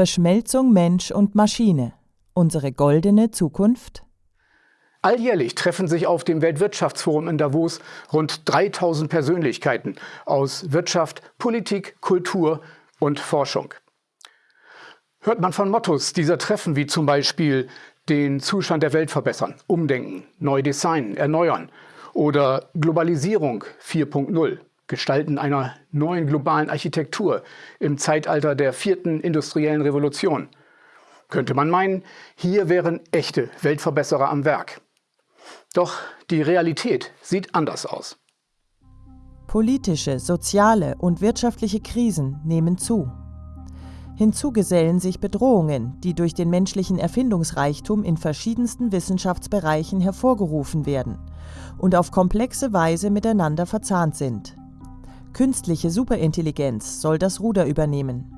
Verschmelzung Mensch und Maschine. Unsere goldene Zukunft? Alljährlich treffen sich auf dem Weltwirtschaftsforum in Davos rund 3000 Persönlichkeiten aus Wirtschaft, Politik, Kultur und Forschung. Hört man von Mottos dieser Treffen wie zum Beispiel den Zustand der Welt verbessern, umdenken, neu designen, erneuern oder Globalisierung 4.0, Gestalten einer neuen globalen Architektur im Zeitalter der vierten industriellen Revolution. Könnte man meinen, hier wären echte Weltverbesserer am Werk. Doch die Realität sieht anders aus. Politische, soziale und wirtschaftliche Krisen nehmen zu. Hinzu gesellen sich Bedrohungen, die durch den menschlichen Erfindungsreichtum in verschiedensten Wissenschaftsbereichen hervorgerufen werden und auf komplexe Weise miteinander verzahnt sind. Künstliche Superintelligenz soll das Ruder übernehmen.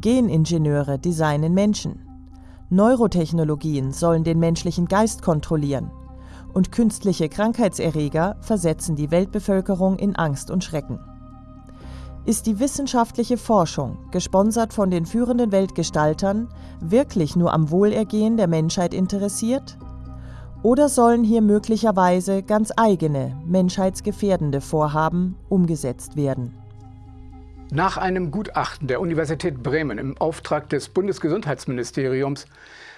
Geningenieure designen Menschen. Neurotechnologien sollen den menschlichen Geist kontrollieren und künstliche Krankheitserreger versetzen die Weltbevölkerung in Angst und Schrecken. Ist die wissenschaftliche Forschung, gesponsert von den führenden Weltgestaltern, wirklich nur am Wohlergehen der Menschheit interessiert? Oder sollen hier möglicherweise ganz eigene, menschheitsgefährdende Vorhaben umgesetzt werden? Nach einem Gutachten der Universität Bremen im Auftrag des Bundesgesundheitsministeriums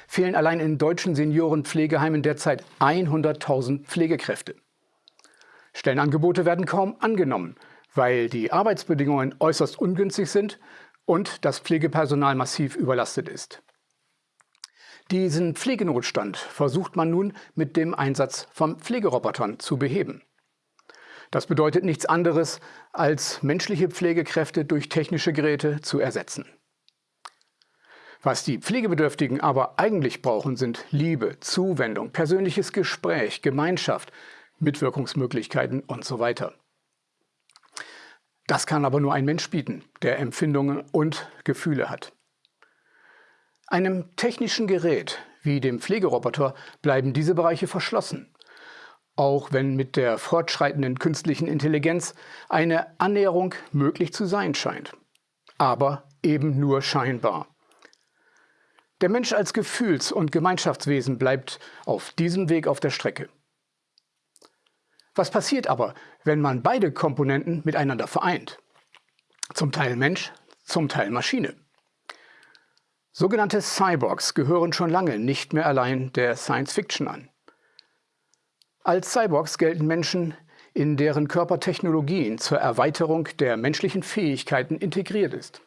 fehlen allein in deutschen Seniorenpflegeheimen derzeit 100.000 Pflegekräfte. Stellenangebote werden kaum angenommen, weil die Arbeitsbedingungen äußerst ungünstig sind und das Pflegepersonal massiv überlastet ist. Diesen Pflegenotstand versucht man nun mit dem Einsatz von Pflegerobotern zu beheben. Das bedeutet nichts anderes, als menschliche Pflegekräfte durch technische Geräte zu ersetzen. Was die Pflegebedürftigen aber eigentlich brauchen, sind Liebe, Zuwendung, persönliches Gespräch, Gemeinschaft, Mitwirkungsmöglichkeiten und so weiter. Das kann aber nur ein Mensch bieten, der Empfindungen und Gefühle hat. Einem technischen Gerät wie dem Pflegeroboter bleiben diese Bereiche verschlossen. Auch wenn mit der fortschreitenden künstlichen Intelligenz eine Annäherung möglich zu sein scheint. Aber eben nur scheinbar. Der Mensch als Gefühls- und Gemeinschaftswesen bleibt auf diesem Weg auf der Strecke. Was passiert aber, wenn man beide Komponenten miteinander vereint? Zum Teil Mensch, zum Teil Maschine. Sogenannte Cyborgs gehören schon lange nicht mehr allein der Science Fiction an. Als Cyborgs gelten Menschen, in deren Körper Technologien zur Erweiterung der menschlichen Fähigkeiten integriert ist.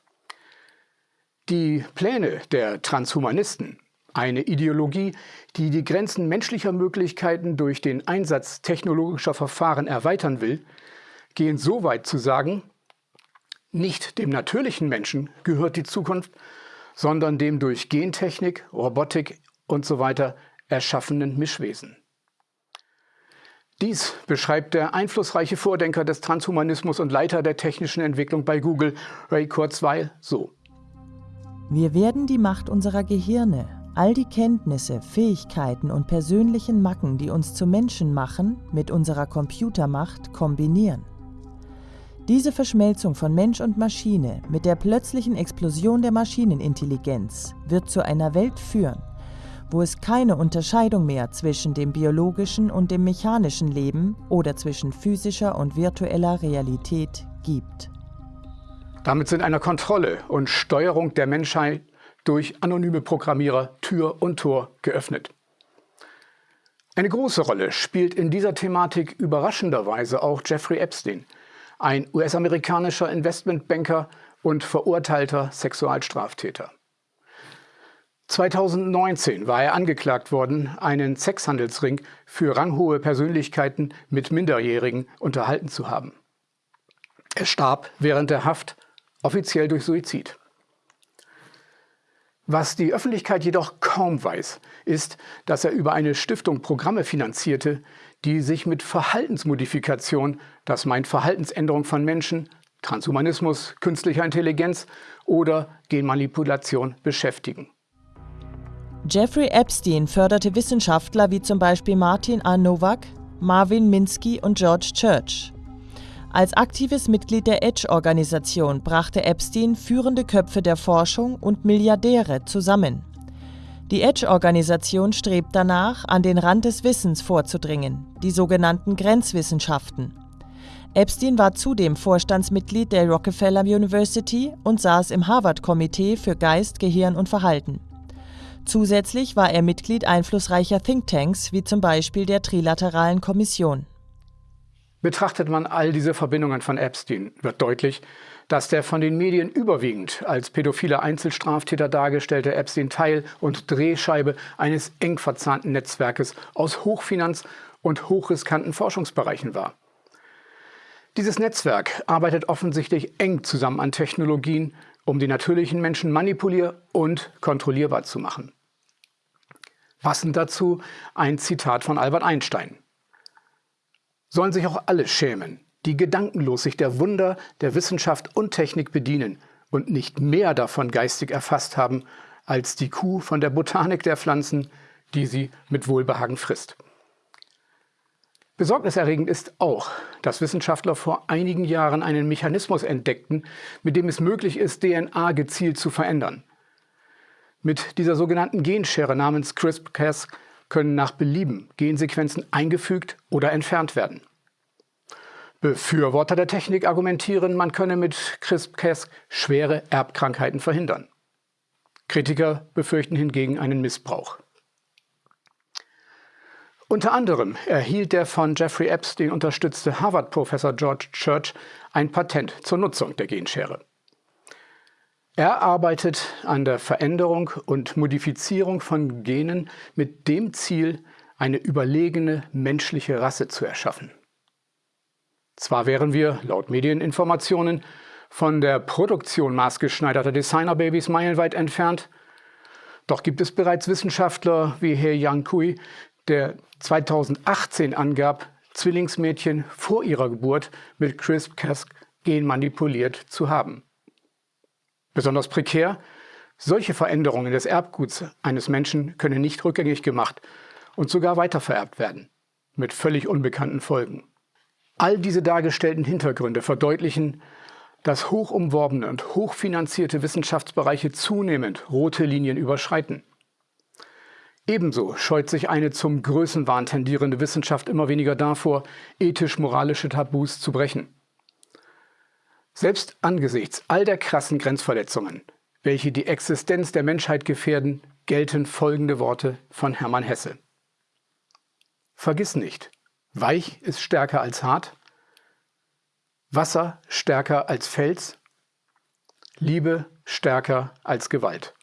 Die Pläne der Transhumanisten, eine Ideologie, die die Grenzen menschlicher Möglichkeiten durch den Einsatz technologischer Verfahren erweitern will, gehen so weit zu sagen, nicht dem natürlichen Menschen gehört die Zukunft, sondern dem durch Gentechnik, Robotik usw. So erschaffenen Mischwesen. Dies beschreibt der einflussreiche Vordenker des Transhumanismus und Leiter der technischen Entwicklung bei Google, Ray Kurzweil, so. Wir werden die Macht unserer Gehirne, all die Kenntnisse, Fähigkeiten und persönlichen Macken, die uns zu Menschen machen, mit unserer Computermacht kombinieren. Diese Verschmelzung von Mensch und Maschine mit der plötzlichen Explosion der Maschinenintelligenz wird zu einer Welt führen, wo es keine Unterscheidung mehr zwischen dem biologischen und dem mechanischen Leben oder zwischen physischer und virtueller Realität gibt. Damit sind einer Kontrolle und Steuerung der Menschheit durch anonyme Programmierer Tür und Tor geöffnet. Eine große Rolle spielt in dieser Thematik überraschenderweise auch Jeffrey Epstein – ein US-amerikanischer Investmentbanker und verurteilter Sexualstraftäter. 2019 war er angeklagt worden, einen Sexhandelsring für ranghohe Persönlichkeiten mit Minderjährigen unterhalten zu haben. Er starb während der Haft, offiziell durch Suizid. Was die Öffentlichkeit jedoch kaum weiß, ist, dass er über eine Stiftung Programme finanzierte, die sich mit Verhaltensmodifikation, das meint Verhaltensänderung von Menschen, Transhumanismus, künstlicher Intelligenz oder Genmanipulation beschäftigen. Jeffrey Epstein förderte Wissenschaftler wie zum Beispiel Martin A. Nowak, Marvin Minsky und George Church. Als aktives Mitglied der Edge-Organisation brachte Epstein führende Köpfe der Forschung und Milliardäre zusammen. Die Edge-Organisation strebt danach, an den Rand des Wissens vorzudringen, die sogenannten Grenzwissenschaften. Epstein war zudem Vorstandsmitglied der Rockefeller University und saß im Harvard-Komitee für Geist, Gehirn und Verhalten. Zusätzlich war er Mitglied einflussreicher Thinktanks wie zum Beispiel der Trilateralen Kommission. Betrachtet man all diese Verbindungen von Epstein, wird deutlich, dass der von den Medien überwiegend als pädophiler Einzelstraftäter dargestellte Epstein Teil und Drehscheibe eines eng verzahnten Netzwerkes aus Hochfinanz und hochriskanten Forschungsbereichen war. Dieses Netzwerk arbeitet offensichtlich eng zusammen an Technologien, um die natürlichen Menschen manipulier- und kontrollierbar zu machen. Passend dazu ein Zitat von Albert Einstein sollen sich auch alle schämen, die gedankenlos sich der Wunder der Wissenschaft und Technik bedienen und nicht mehr davon geistig erfasst haben, als die Kuh von der Botanik der Pflanzen, die sie mit Wohlbehagen frisst. Besorgniserregend ist auch, dass Wissenschaftler vor einigen Jahren einen Mechanismus entdeckten, mit dem es möglich ist, DNA gezielt zu verändern. Mit dieser sogenannten Genschere namens CRISPR-Cas können nach Belieben Gensequenzen eingefügt oder entfernt werden. Befürworter der Technik argumentieren, man könne mit CRISPR-Cas schwere Erbkrankheiten verhindern. Kritiker befürchten hingegen einen Missbrauch. Unter anderem erhielt der von Jeffrey Epstein unterstützte Harvard-Professor George Church ein Patent zur Nutzung der Genschere. Er arbeitet an der Veränderung und Modifizierung von Genen mit dem Ziel, eine überlegene menschliche Rasse zu erschaffen. Zwar wären wir, laut Medieninformationen, von der Produktion maßgeschneiderter Designerbabys meilenweit entfernt, doch gibt es bereits Wissenschaftler wie Herr Yang Kui, der 2018 angab, Zwillingsmädchen vor ihrer Geburt mit CRISPR-Cas genmanipuliert zu haben. Besonders prekär, solche Veränderungen des Erbguts eines Menschen können nicht rückgängig gemacht und sogar weitervererbt werden, mit völlig unbekannten Folgen. All diese dargestellten Hintergründe verdeutlichen, dass hochumworbene und hochfinanzierte Wissenschaftsbereiche zunehmend rote Linien überschreiten. Ebenso scheut sich eine zum Größenwahn tendierende Wissenschaft immer weniger davor, ethisch-moralische Tabus zu brechen. Selbst angesichts all der krassen Grenzverletzungen, welche die Existenz der Menschheit gefährden, gelten folgende Worte von Hermann Hesse. Vergiss nicht, weich ist stärker als hart, Wasser stärker als Fels, Liebe stärker als Gewalt.